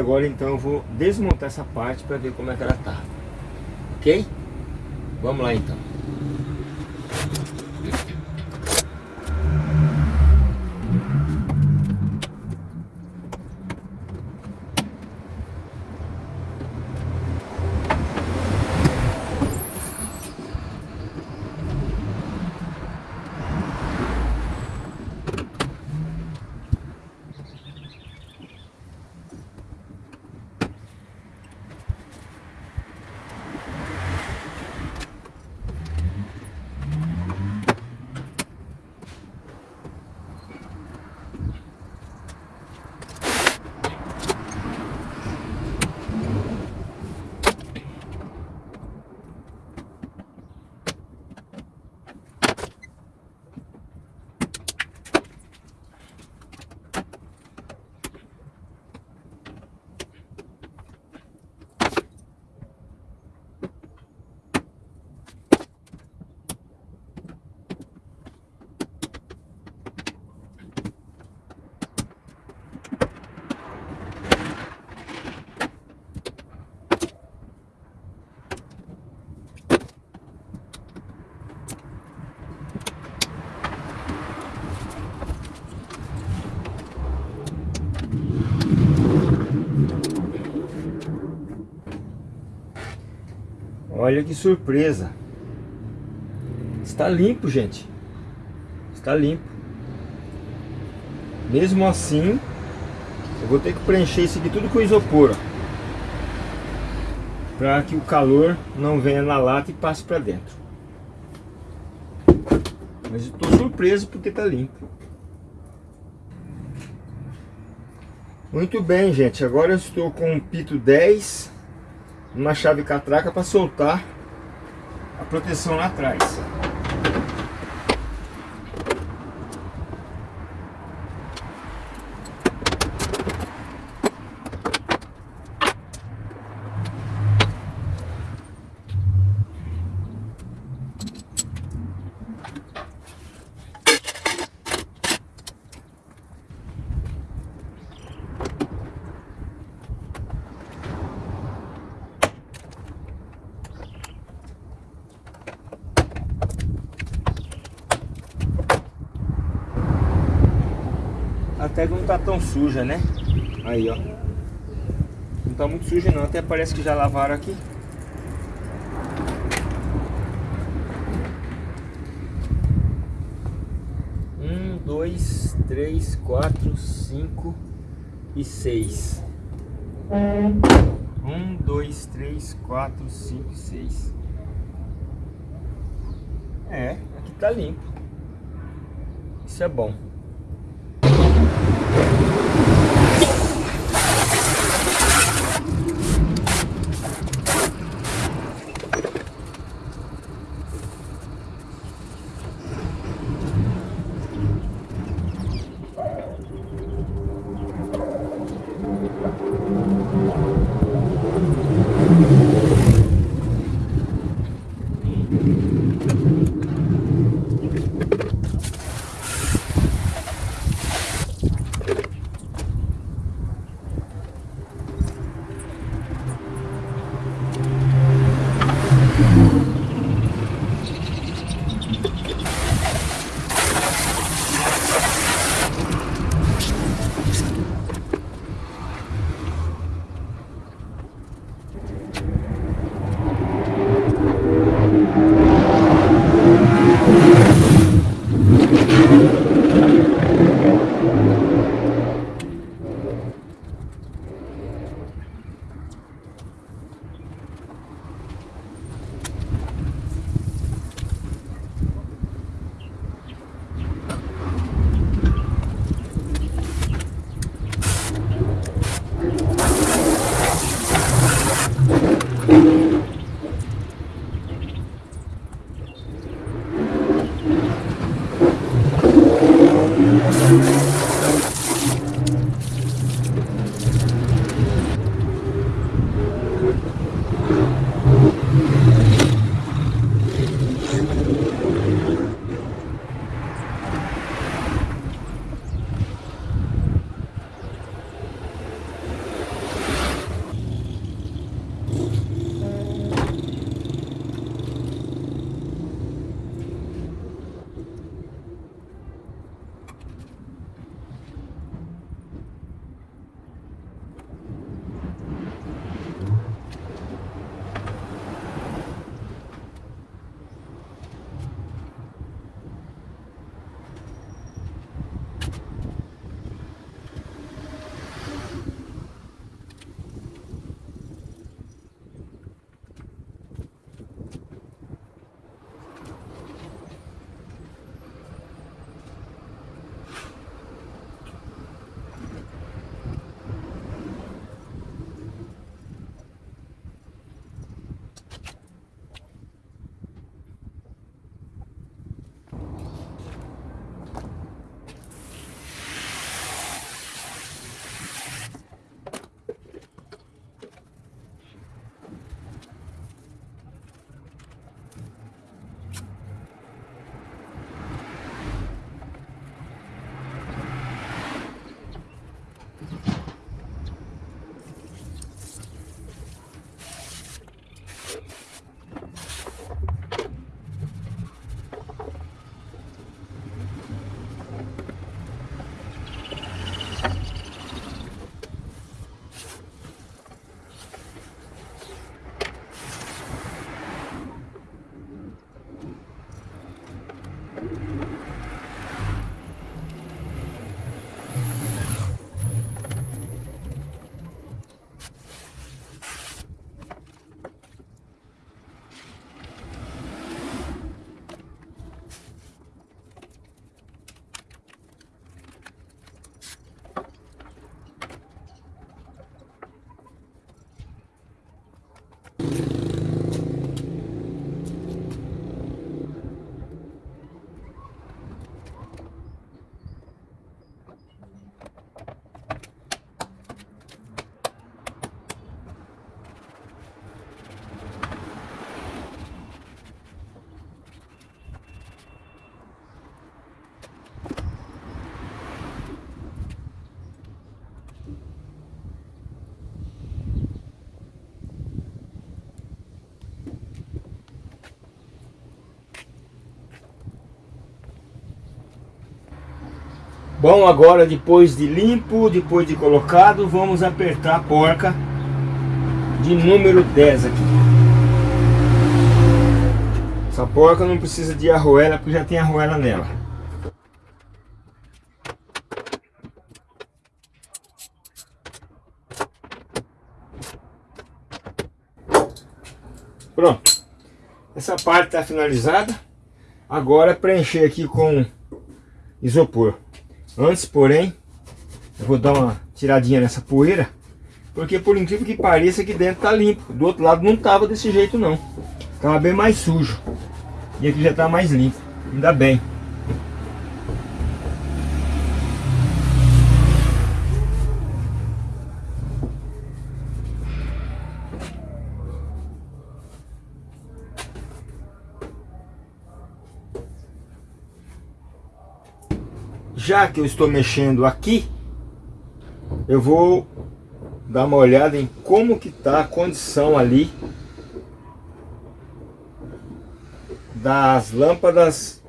Agora então eu vou desmontar essa parte para ver como é que ela tá. Ok? Vamos lá então. Olha que surpresa. Está limpo, gente. Está limpo. Mesmo assim, eu vou ter que preencher isso aqui tudo com isopor. Para que o calor não venha na lata e passe para dentro. Mas estou surpreso porque está limpo. Muito bem, gente. Agora eu estou com o pito 10 uma chave catraca para soltar a proteção lá atrás. Até que não tá tão suja, né? Aí, ó. Não tá muito suja não, até parece que já lavaram aqui. Um, dois, três, quatro, cinco e seis. Um, dois, três, quatro, cinco e seis. É, aqui tá limpo. Isso é bom. Thank you. Bom, agora depois de limpo, depois de colocado, vamos apertar a porca de número 10 aqui. Essa porca não precisa de arruela porque já tem arruela nela. Pronto. Essa parte está finalizada. Agora preencher aqui com isopor. Antes, porém, eu vou dar uma tiradinha nessa poeira. Porque por incrível que pareça, aqui dentro tá limpo. Do outro lado não tava desse jeito não. Tava bem mais sujo. E aqui já tá mais limpo. Ainda bem. Já que eu estou mexendo aqui, eu vou dar uma olhada em como que está a condição ali das lâmpadas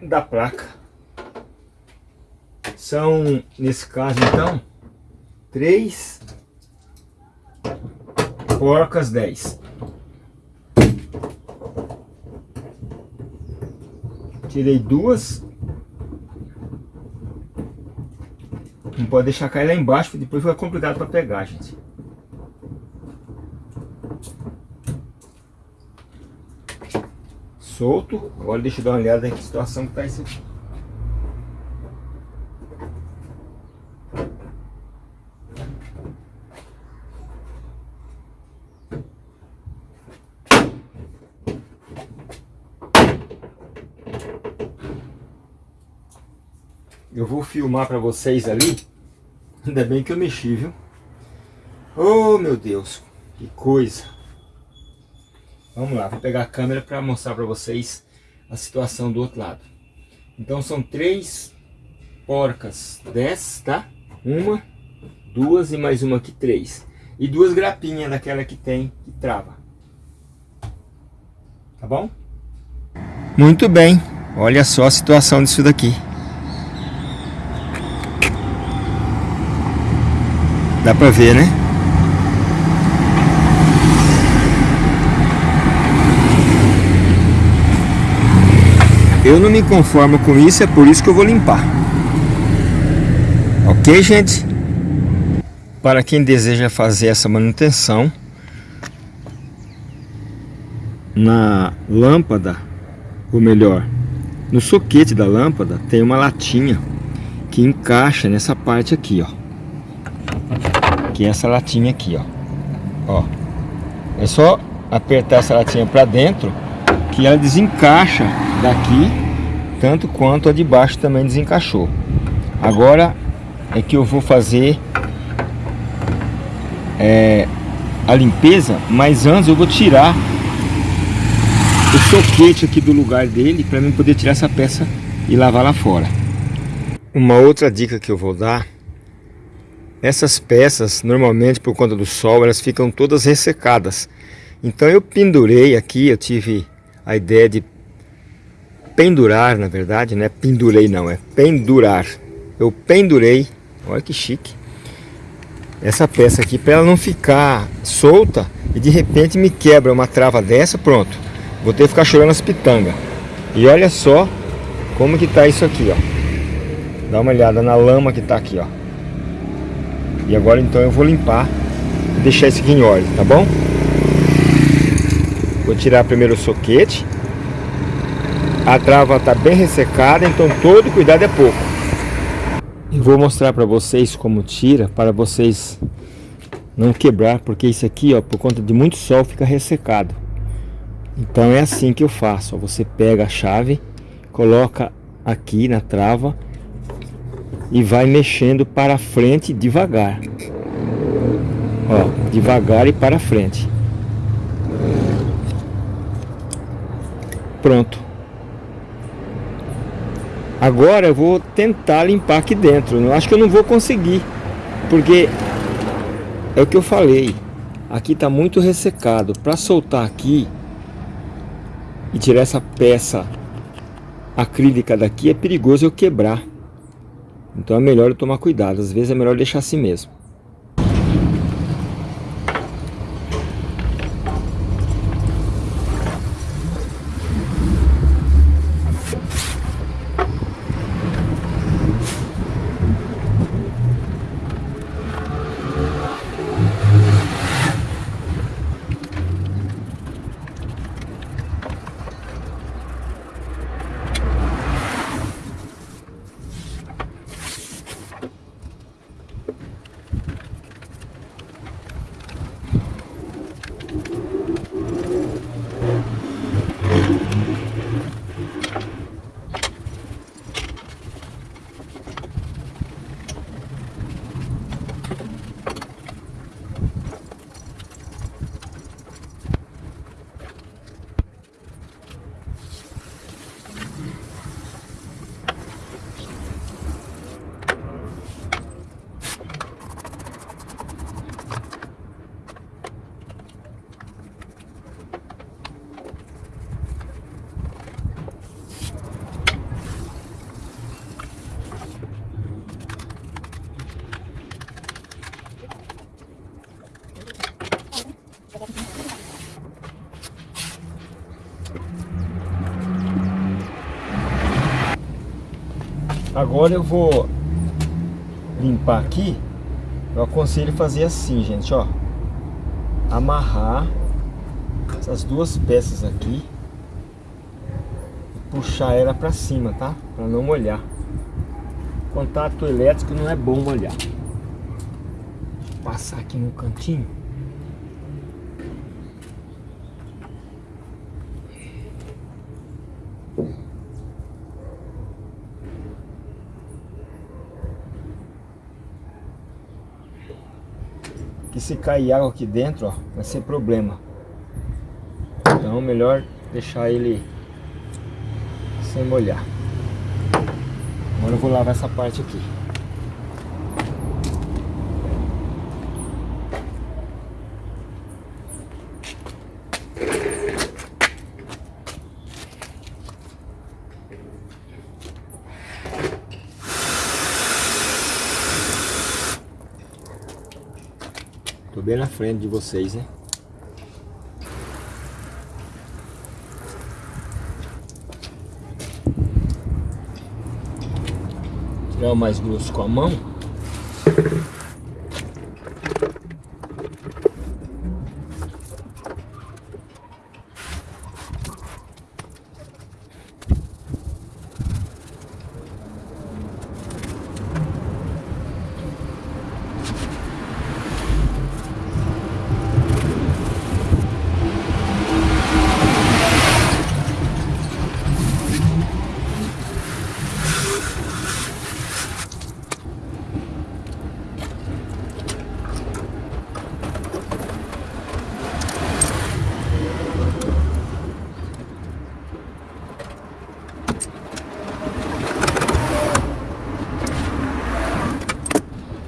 da placa. São, nesse caso então, três porcas 10. Tirei duas Não pode deixar cair lá embaixo, porque depois fica complicado para pegar, gente. Solto. Agora deixa eu dar uma olhada em que situação que tá isso aqui. Eu vou filmar para vocês ali. Ainda bem que eu mexi, viu? Oh, meu Deus. Que coisa. Vamos lá, vou pegar a câmera para mostrar para vocês a situação do outro lado. Então são três porcas, dez, tá? Uma, duas e mais uma aqui, três. E duas grapinhas daquela que tem, que trava. Tá bom? Muito bem. Olha só a situação disso daqui. Dá pra ver, né? Eu não me conformo com isso, é por isso que eu vou limpar. Ok, gente? Para quem deseja fazer essa manutenção, na lâmpada, ou melhor, no soquete da lâmpada tem uma latinha que encaixa nessa parte aqui, ó que essa latinha aqui, ó. Ó. É só apertar essa latinha para dentro que ela desencaixa daqui, tanto quanto a de baixo também desencaixou. Agora é que eu vou fazer é, a limpeza, mas antes eu vou tirar o soquete aqui do lugar dele para mim poder tirar essa peça e lavar lá fora. Uma outra dica que eu vou dar essas peças, normalmente por conta do sol, elas ficam todas ressecadas. Então eu pendurei aqui, eu tive a ideia de pendurar, na verdade, não é pendurei não, é pendurar. Eu pendurei, olha que chique, essa peça aqui para ela não ficar solta e de repente me quebra uma trava dessa, pronto. Vou ter que ficar chorando as pitangas. E olha só como que tá isso aqui, ó. Dá uma olhada na lama que tá aqui, ó. E agora então eu vou limpar e deixar isso aqui em ordem, tá bom? Vou tirar primeiro o soquete. A trava está bem ressecada, então todo cuidado é pouco. E vou mostrar para vocês como tira, para vocês não quebrar, porque isso aqui, ó, por conta de muito sol, fica ressecado. Então é assim que eu faço, ó, você pega a chave, coloca aqui na trava e vai mexendo para frente devagar. Ó, devagar e para frente. Pronto. Agora eu vou tentar limpar aqui dentro. Eu acho que eu não vou conseguir, porque é o que eu falei. Aqui está muito ressecado. Para soltar aqui e tirar essa peça acrílica daqui é perigoso eu quebrar. Então é melhor tomar cuidado, às vezes é melhor deixar assim mesmo. Agora eu vou limpar aqui. Eu aconselho fazer assim, gente, ó. Amarrar essas duas peças aqui. E puxar ela pra cima, tá? Pra não molhar. Contato elétrico não é bom molhar. Passar aqui no cantinho. Que se cair água aqui dentro, ó, vai ser problema. Então melhor deixar ele sem molhar. Agora eu vou lavar essa parte aqui. Frente de vocês, né? Tirar o mais grosso com a mão.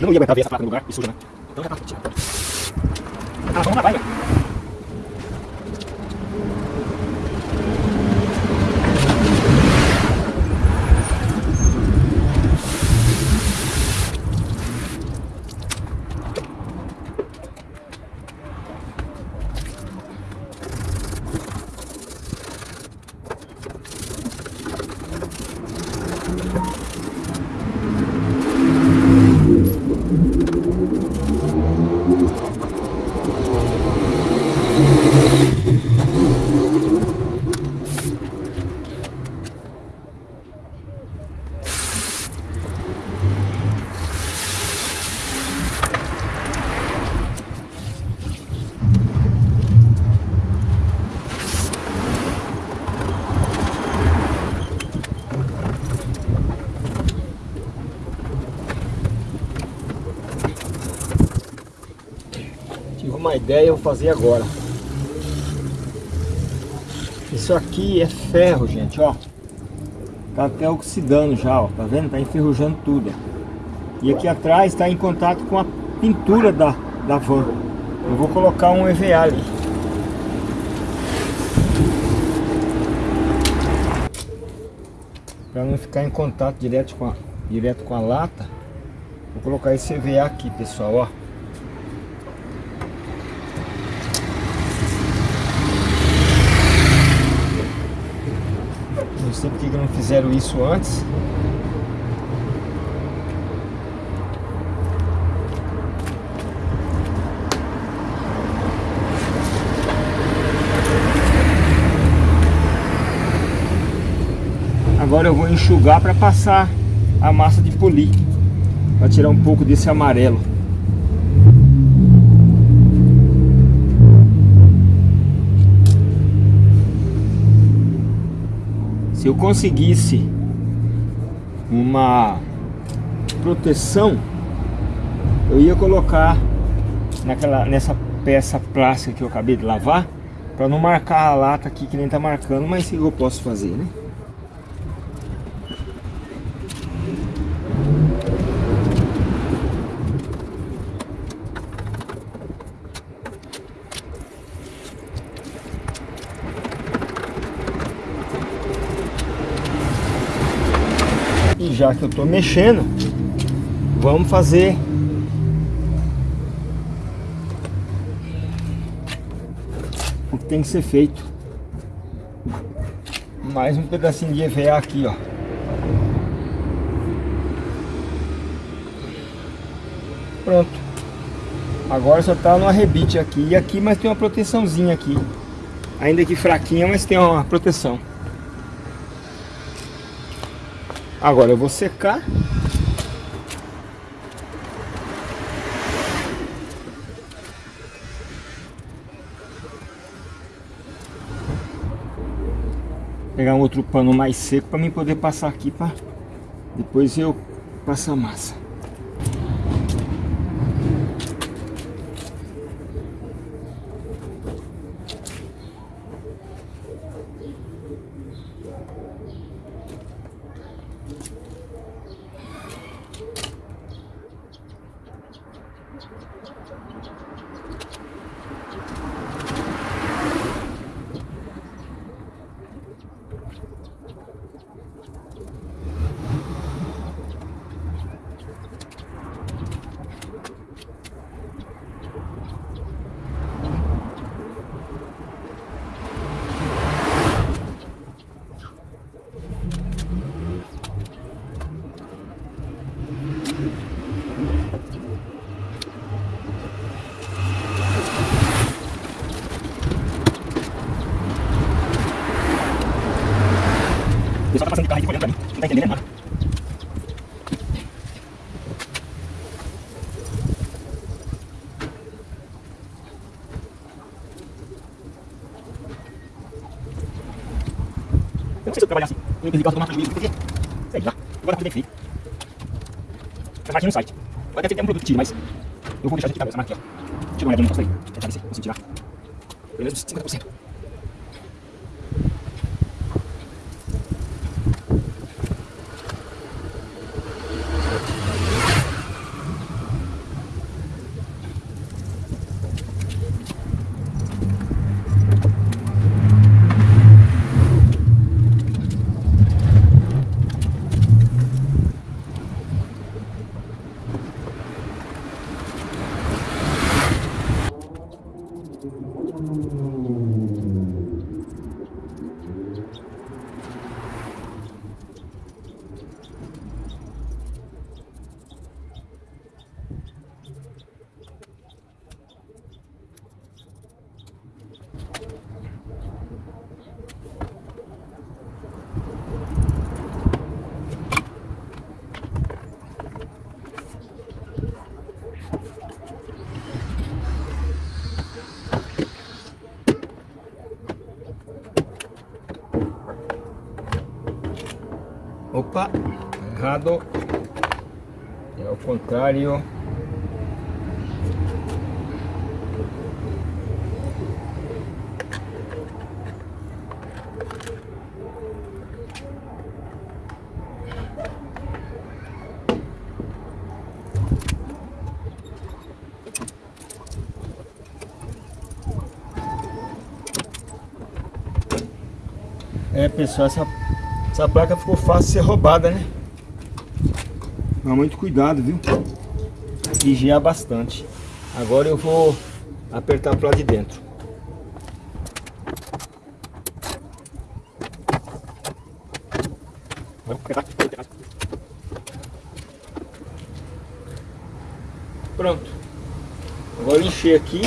Não ia aguentar ver essa placa no lugar e suja, né? Então já tá tirando. Ah, vamos lá, vai, velho. uma ideia, eu vou fazer agora. Isso aqui é ferro, gente, ó. Tá até oxidando já, ó. Tá vendo? Tá enferrujando tudo. E aqui atrás está em contato com a pintura da, da van. Eu vou colocar um EVA ali. Para não ficar em contato direto com a, direto com a lata. Vou colocar esse EVA aqui, pessoal, ó. Sei porque que não fizeram isso antes. Agora eu vou enxugar para passar a massa de polir para tirar um pouco desse amarelo eu conseguisse uma proteção eu ia colocar naquela, nessa peça plástica que eu acabei de lavar para não marcar a lata aqui que nem tá marcando mas eu posso fazer né já que eu estou mexendo, vamos fazer o que tem que ser feito. Mais um pedacinho de EVA aqui, ó. Pronto. Agora só tá no arrebite aqui. E aqui, mas tem uma proteçãozinha aqui. Ainda que fraquinha, mas tem uma proteção. Agora eu vou secar. Pegar um outro pano mais seco para mim poder passar aqui para depois eu passar a massa. Trabalhar assim. Eu entendi que eu tô marcando porque, sei lá, agora tá bem feito. Essa marca no site. Pode até ter um produto que tire, mas eu vou deixar de essa marca aqui, ó. Tira uma olhada no negócio aí. Tentar ver se consigo tirar. Pelo menos 50%. Opa, errado. É o contrário. É pessoal, essa essa placa ficou fácil de ser roubada, né? Tomar muito cuidado, viu? Vigiar bastante. Agora eu vou apertar para de dentro. Pronto. Agora encher aqui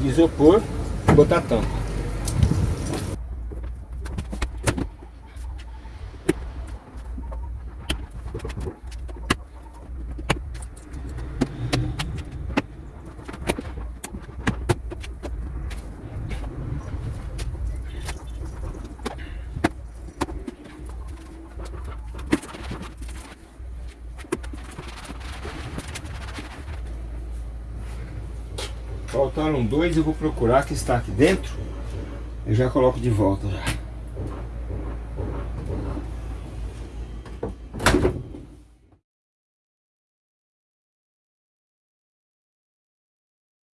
de isopor e botar a tampa. Dois, eu vou procurar que está aqui dentro. Eu já coloco de volta já.